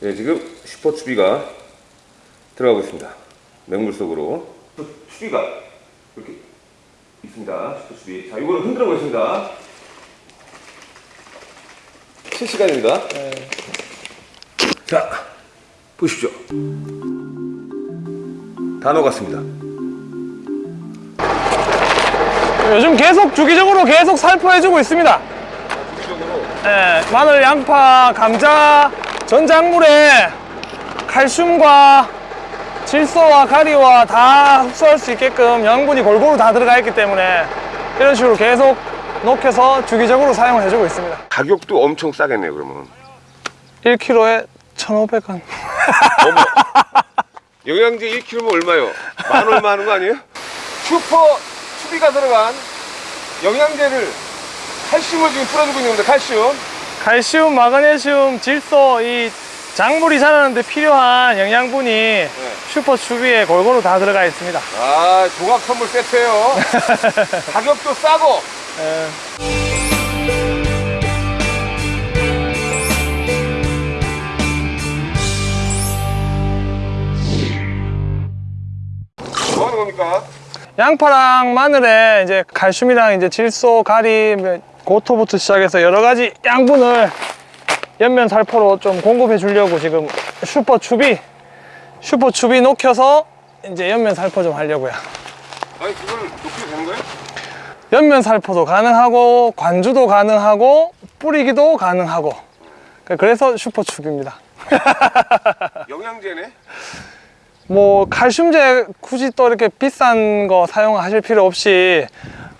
네, 지금 슈퍼 추비가 들어가고 있습니다. 맹물 속으로. 슈퍼 추비가 이렇게 있습니다. 슈퍼 추비. 자, 이거를 흔들어 보겠습니다. 실시간입니다. 자, 보십시오. 다 녹았습니다. 요즘 계속 주기적으로 계속 살포해주고 있습니다. 예, 마늘, 양파, 감자, 전작물에 칼슘과 질소와 가리와 다 흡수할 수 있게끔 영양분이 골고루 다 들어가 있기 때문에 이런 식으로 계속 녹여서 주기적으로 사용을 해주고 있습니다. 가격도 엄청 싸겠네요, 그러면. 1kg에 1,500원. 어머. 영양제 1kg면 얼마요? 만 얼마 하는 거 아니에요? 슈퍼 추비가 들어간 영양제를 칼슘을 지금 풀어주고 있는 겁니다. 칼슘. 칼슘, 마그네슘, 질소, 이 작물이 자라는데 필요한 영양분이 슈퍼 추비에 골고루 다 들어가 있습니다. 아, 조각 선물 세트예요. 가격도 싸고. 예. 뭐 하는 겁니까? 양파랑 마늘에 이제 칼슘이랑 이제 질소, 가리, 뭐 고토부터 시작해서 여러 가지 양분을 엽면 살포로 좀 공급해 주려고 지금 슈퍼 추비, 슈퍼 추비 녹여서 이제 엽면 살포 좀 하려고요. 아니, 그걸 녹여도 되는 거예요? 엽면 살포도 가능하고 관주도 가능하고 뿌리기도 가능하고 그래서 슈퍼 추비입니다. 영양제네? 뭐 칼슘제 굳이 또 이렇게 비싼 거 사용하실 필요 없이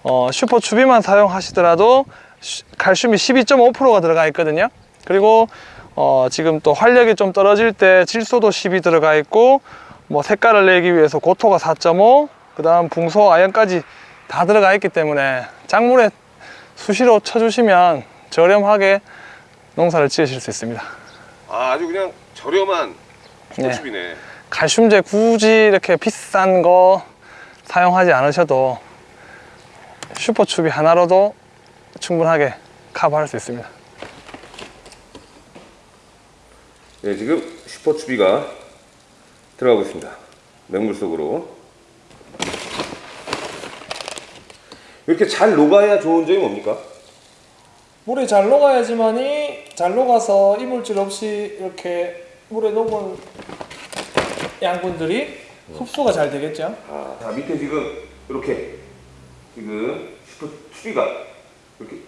어, 슈퍼 추비만 사용하시더라도 슈- 칼슘이 12.5%가 들어가 있거든요 그리고 어, 지금 또 활력이 좀 떨어질 때 질소도 10이 들어가 있고 뭐 색깔을 내기 위해서 고토가 4.5 그 다음 붕소 아연까지 다 들어가 있기 때문에 작물에 수시로 쳐주시면 저렴하게 농사를 지으실 수 있습니다 아, 아주 그냥 저렴한 네. 슈퍼춥이네. 칼슘제 굳이 이렇게 비싼 거 사용하지 않으셔도 슈퍼추비 하나로도 충분하게 커버할 수 있습니다. 네, 지금 슈퍼 추비가 들어가고 있습니다. 맹물 속으로. 이렇게 잘 녹아야 좋은 점이 뭡니까? 물이 잘 녹아야지만이 잘 녹아서 이물질 없이 이렇게 물에 녹은 양분들이 흡수가 잘 되겠죠. 아, 자, 밑에 지금 이렇게 지금 슈퍼 추비가 이렇게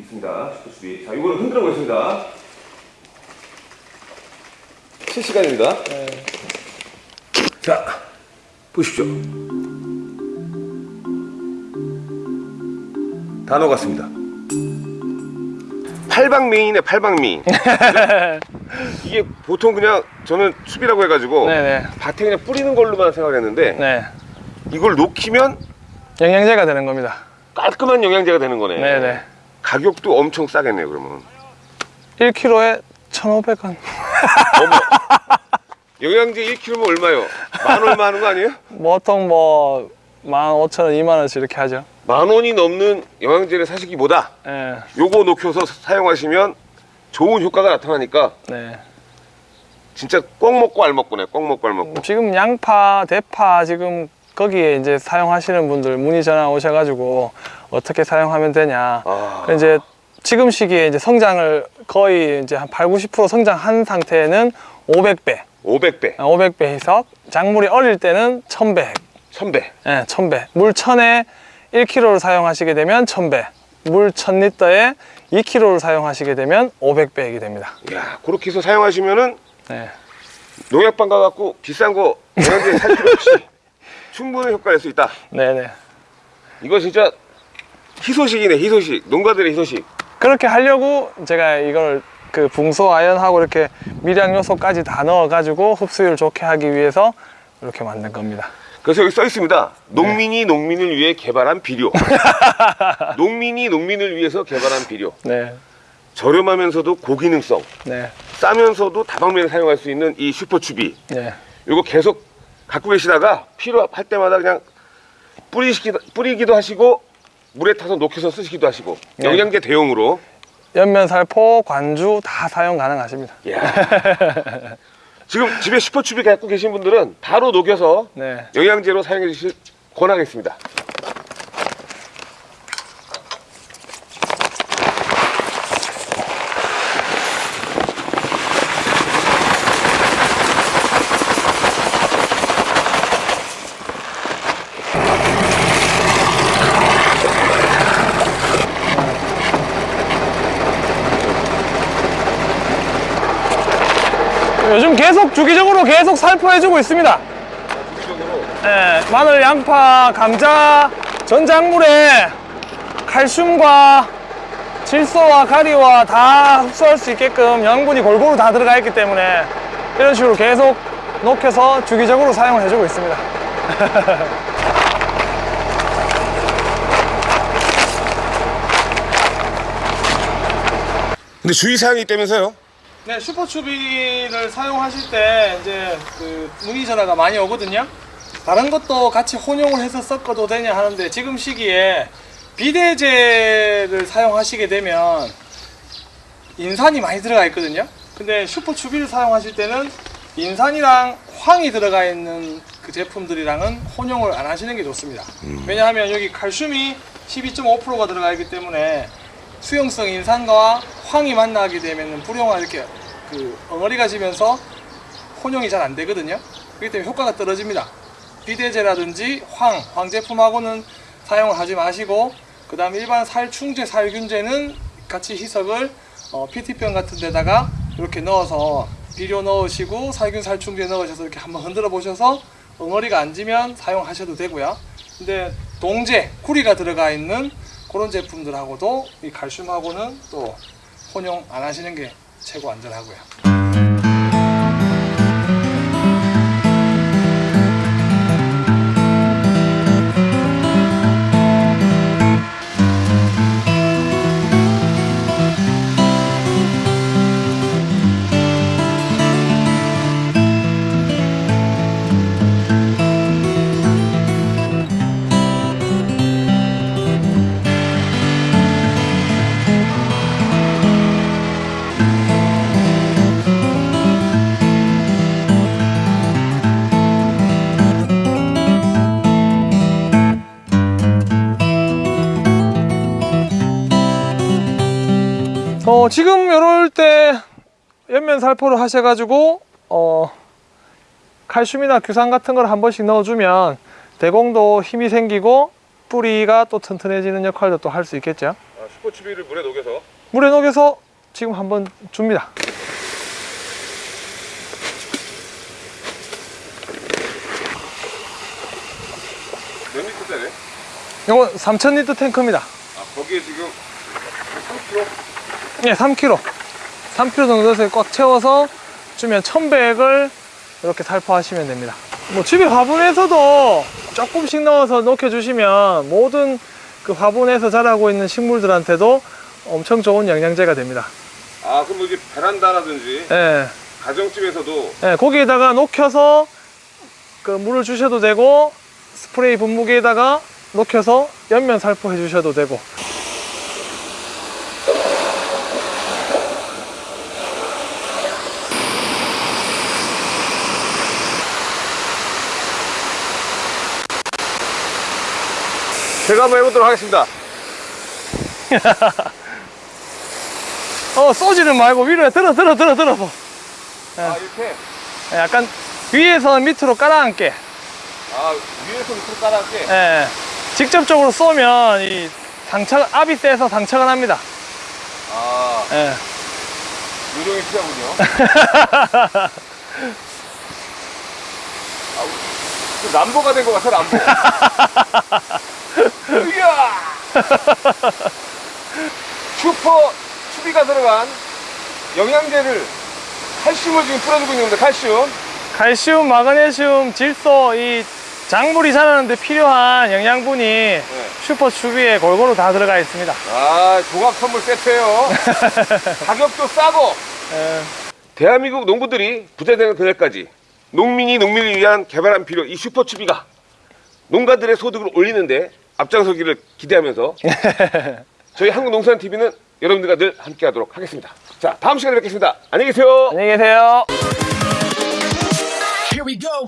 있습니다. 슈퍼 추비. 자, 이거를 흔들어 보겠습니다. 실시간입니다. 네. 자, 보십시오. 다 녹았습니다. 팔방미인이네, 팔방미인. 이게 보통 그냥 저는 추비라고 해가지고 네네. 밭에 그냥 뿌리는 걸로만 생각했는데 네. 이걸 녹이면 영양제가 되는 겁니다. 깔끔한 영양제가 되는 거네. 네네. 가격도 엄청 싸겠네요, 그러면. 1kg에 1,500원. 어머. 영양제 1kg면 얼마요? 만 얼마 하는 거 아니에요? 보통 뭐 15,000원, 2만원씩 이렇게 하죠. 만 원이 넘는 영양제를 사시기보다 네. 요거 녹여서 사용하시면 좋은 효과가 나타나니까 네. 진짜 꼭 먹고 알 먹고네 꼭 먹고 알 먹고 지금 양파, 대파 지금 거기에 이제 사용하시는 분들 문의 전화 오셔가지고 어떻게 사용하면 되냐. 아. 이제 지금 시기에 이제 성장을 거의 이제 한 8, 90% 성장한 상태는 500배, 500배 500배 해석. 작물이 어릴 때는 1000배, 1000배 예, 1000배. 물 1000에 1kg를 사용하시게 되면 1000배. 물 1000리터에 2kg를 사용하시게 되면 500배액이 됩니다. 야 그렇게 해서 사용하시면은 네. 농약방 가갖고 비싼 거 영양제 살 필요 없이 충분히 효과를 낼수 있다 네네. 이거 진짜 희소식이네 희소식 농가들의 희소식 그렇게 하려고 제가 이걸 그 붕소 아연하고 이렇게 미량 요소까지 다 넣어 가지고 흡수율 좋게 하기 위해서 이렇게 만든 겁니다. 그래서 여기 써 있습니다. 농민이 농민을 위해 개발한 비료. 농민이 농민을 위해서 개발한 비료. 네, 저렴하면서도 고기능성. 네, 싸면서도 다방면에 사용할 수 있는 이 슈퍼추비. 네, 이거 계속 갖고 계시다가 필요할 때마다 그냥 뿌리시기, 뿌리기도 하시고 물에 타서 녹여서 쓰시기도 하시고 네. 영양제 대용으로. 연면, 살포, 관주 다 사용 가능하십니다. 지금 집에 슈퍼추비 갖고 계신 분들은 바로 녹여서 네. 영양제로 사용해 주실 권하겠습니다. 요즘 계속 주기적으로 계속 살포해주고 있습니다. 네, 마늘, 양파, 감자, 전작물에 칼슘과 질소와 가리와 다 흡수할 수 있게끔 영양분이 골고루 다 들어가 있기 때문에 이런 식으로 계속 녹여서 주기적으로 사용을 해주고 있습니다. 근데 주의사항이 있다면서요? 네, 슈퍼추비를 사용하실 때 이제 그 문의 전화가 많이 오거든요. 다른 것도 같이 혼용을 해서 섞어도 되냐 하는데 지금 시기에 비대제를 사용하시게 되면 인산이 많이 들어가 있거든요. 근데 슈퍼추비를 사용하실 때는 인산이랑 황이 들어가 있는 그 제품들이랑은 혼용을 안 하시는 게 좋습니다. 왜냐하면 여기 칼슘이 12.5%가 들어가 있기 때문에 수용성 인산과 황이 만나게 되면 불용화 이렇게 그 엉어리가 지면서 혼용이 잘 안 되거든요. 그렇기 때문에 효과가 떨어집니다. 비대제라든지 황, 황 제품하고는 사용을 하지 마시고 그 다음 일반 살충제, 살균제는 같이 희석을 어, PT병 같은 데다가 이렇게 넣어서 비료 넣으시고 살균, 살충제 넣으셔서 이렇게 한번 흔들어 보셔서 엉어리가 안 지면 사용하셔도 되고요. 근데 동제, 쿠리가 들어가 있는 그런 제품들하고도 이 칼슘하고는 또 혼용 안 하시는 게 최고 안전하고요. 어, 지금 이럴 때 연면 살포를 하셔가지고 어, 칼슘이나 규산 같은 걸 한 번씩 넣어주면 대공도 힘이 생기고 뿌리가 또 튼튼해지는 역할도 또 할 수 있겠죠. 아, 슈퍼추비를 물에 녹여서 물에 녹여서 지금 한번 줍니다. 몇 리터짜리? 이거 3000리터 탱크입니다. 아, 거기에 지금 3kg? 예, 3kg. 3kg 정도 넣어서 꽉 채워서 주면 1100을 이렇게 살포하시면 됩니다. 뭐 집에 화분에서도 조금씩 넣어서 녹여주시면 모든 그 화분에서 자라고 있는 식물들한테도 엄청 좋은 영양제가 됩니다. 아, 그럼 뭐 이제 베란다라든지 예, 가정집에서도 예, 거기에다가 녹여서 그 물을 주셔도 되고 스프레이 분무기에다가 녹여서 연면 살포해 주셔도 되고 제가 한번 해보도록 하겠습니다. 어 쏘지는 말고 위로 들어 들어 들어 들어서 아, 이렇게? 예, 약간 위에서 밑으로 깔아앉게 아, 위에서 밑으로 깔아할게. 예, 직접적으로 쏘면 이 상처 압이 세서 상처가 납니다. 아, 예. 요령이 필요하군요. 아, 그 람보가 된 것 같아, 람보. 이야! 슈퍼 추비가 들어간 영양제를 칼슘을 지금 뿌려주고 있는데 칼슘. 칼슘, 마그네슘, 질소 이 작물이 자라는데 필요한 영양분이 슈퍼 추비에 골고루 다 들어가 있습니다. 아, 종합 선물 세트예요. 가격도 싸고 예, 대한민국 농부들이 부자 되는 그날까지 농민이 농민을 위한 개발한 비료 이 슈퍼 추비가 농가들의 소득을 올리는데 앞장서기를 기대하면서 저희 한국농산TV는 여러분들과 늘 함께하도록 하겠습니다. 자, 다음 시간에 뵙겠습니다. 안녕히 계세요. 안녕히 계세요. Here we go.